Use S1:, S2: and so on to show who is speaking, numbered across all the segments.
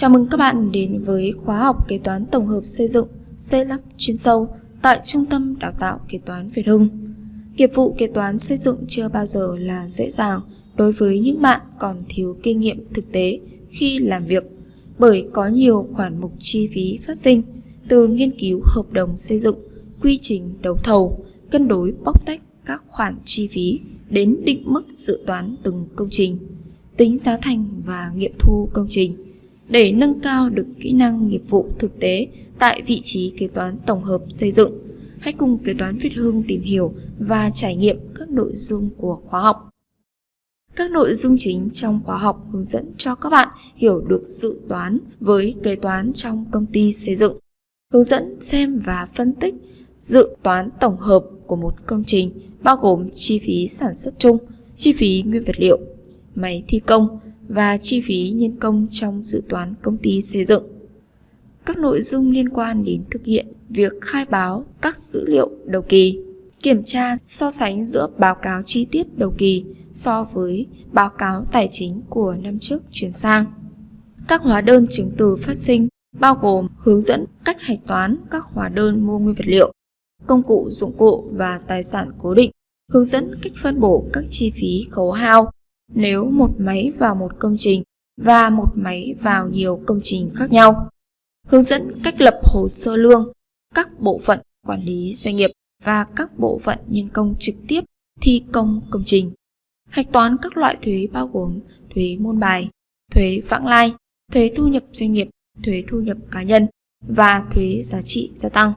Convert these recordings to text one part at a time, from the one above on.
S1: Chào mừng các bạn đến với khóa học kế toán tổng hợp xây dựng C5 chuyên sâu tại Trung tâm Đào tạo Kế toán Việt Hưng. Nghiệp vụ kế toán xây dựng chưa bao giờ là dễ dàng đối với những bạn còn thiếu kinh nghiệm thực tế khi làm việc bởi có nhiều khoản mục chi phí phát sinh từ nghiên cứu hợp đồng xây dựng, quy trình đấu thầu, cân đối bóc tách các khoản chi phí đến định mức dự toán từng công trình, tính giá thành và nghiệm thu công trình để nâng cao được kỹ năng nghiệp vụ thực tế tại vị trí kế toán tổng hợp xây dựng. Hãy cùng kế toán Việt Hương tìm hiểu và trải nghiệm các nội dung của khóa học. Các nội dung chính trong khóa học hướng dẫn cho các bạn hiểu được dự toán với kế toán trong công ty xây dựng. Hướng dẫn xem và phân tích dự toán tổng hợp của một công trình bao gồm chi phí sản xuất chung, chi phí nguyên vật liệu, máy thi công, và chi phí nhân công trong dự toán công ty xây dựng. Các nội dung liên quan đến thực hiện việc khai báo các dữ liệu đầu kỳ, kiểm tra so sánh giữa báo cáo chi tiết đầu kỳ so với báo cáo tài chính của năm trước chuyển sang. Các hóa đơn chứng từ phát sinh bao gồm hướng dẫn cách hạch toán các hóa đơn mua nguyên vật liệu, công cụ dụng cụ và tài sản cố định, hướng dẫn cách phân bổ các chi phí khấu hao, nếu một máy vào một công trình và một máy vào nhiều công trình khác nhau. Hướng dẫn cách lập hồ sơ lương, các bộ phận quản lý doanh nghiệp và các bộ phận nhân công trực tiếp thi công công trình. Hạch toán các loại thuế bao gồm thuế môn bài, thuế vãng lai, thuế thu nhập doanh nghiệp, thuế thu nhập cá nhân và thuế giá trị gia tăng.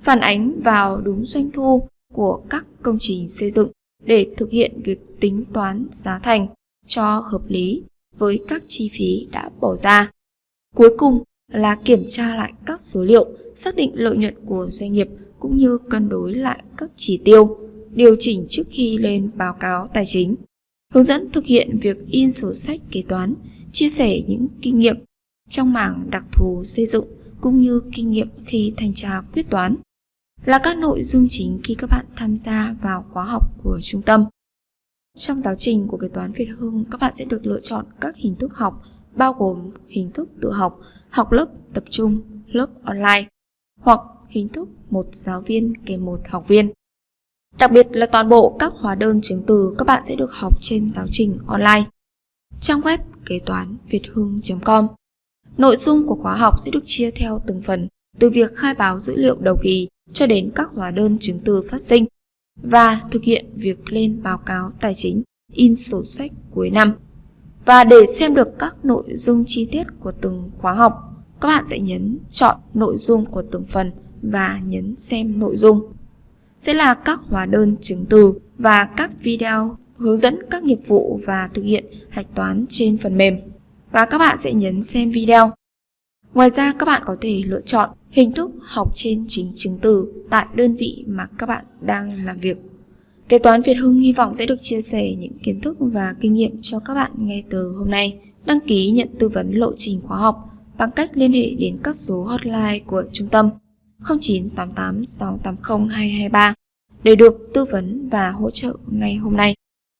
S1: Phản ánh vào đúng doanh thu của các công trình xây dựng để thực hiện việc tính toán giá thành cho hợp lý với các chi phí đã bỏ ra. Cuối cùng là kiểm tra lại các số liệu, xác định lợi nhuận của doanh nghiệp cũng như cân đối lại các chỉ tiêu, điều chỉnh trước khi lên báo cáo tài chính. Hướng dẫn thực hiện việc in sổ sách kế toán, chia sẻ những kinh nghiệm trong mảng đặc thù xây dựng cũng như kinh nghiệm khi thanh tra quyết toán là các nội dung chính khi các bạn tham gia vào khóa học của trung tâm. Trong giáo trình của kế toán Việt Hưng, các bạn sẽ được lựa chọn các hình thức học bao gồm hình thức tự học, học lớp tập trung, lớp online hoặc hình thức một giáo viên kèm một học viên. Đặc biệt là toàn bộ các hóa đơn chứng từ các bạn sẽ được học trên giáo trình online. Trang web kế toán việt hưng.com Nội dung của khóa học sẽ được chia theo từng phần từ việc khai báo dữ liệu đầu kỳ cho đến các hóa đơn chứng từ phát sinh và thực hiện việc lên báo cáo tài chính, in sổ sách cuối năm. Và để xem được các nội dung chi tiết của từng khóa học, các bạn sẽ nhấn chọn nội dung của từng phần và nhấn xem nội dung. Sẽ là các hóa đơn chứng từ và các video hướng dẫn các nghiệp vụ và thực hiện hạch toán trên phần mềm. Và các bạn sẽ nhấn xem video. Ngoài ra các bạn có thể lựa chọn hình thức học trên chính chứng từ tại đơn vị mà các bạn đang làm việc. Kế toán Việt Hưng hy vọng sẽ được chia sẻ những kiến thức và kinh nghiệm cho các bạn ngay từ hôm nay. Đăng ký nhận tư vấn lộ trình khóa học bằng cách liên hệ đến các số hotline của trung tâm 0988 680 223 để được tư vấn và hỗ trợ ngay hôm nay.